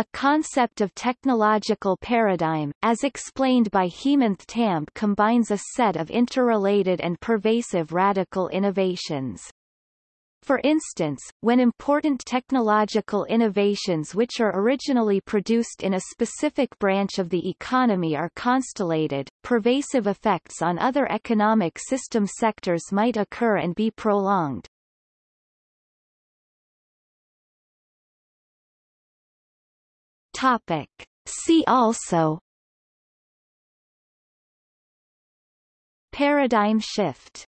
A concept of technological paradigm, as explained by Hemanth Tambe combines a set of interrelated and pervasive radical innovations. For instance, when important technological innovations which are originally produced in a specific branch of the economy are constellated, pervasive effects on other economic system sectors might occur and be prolonged. Topic. See also Paradigm shift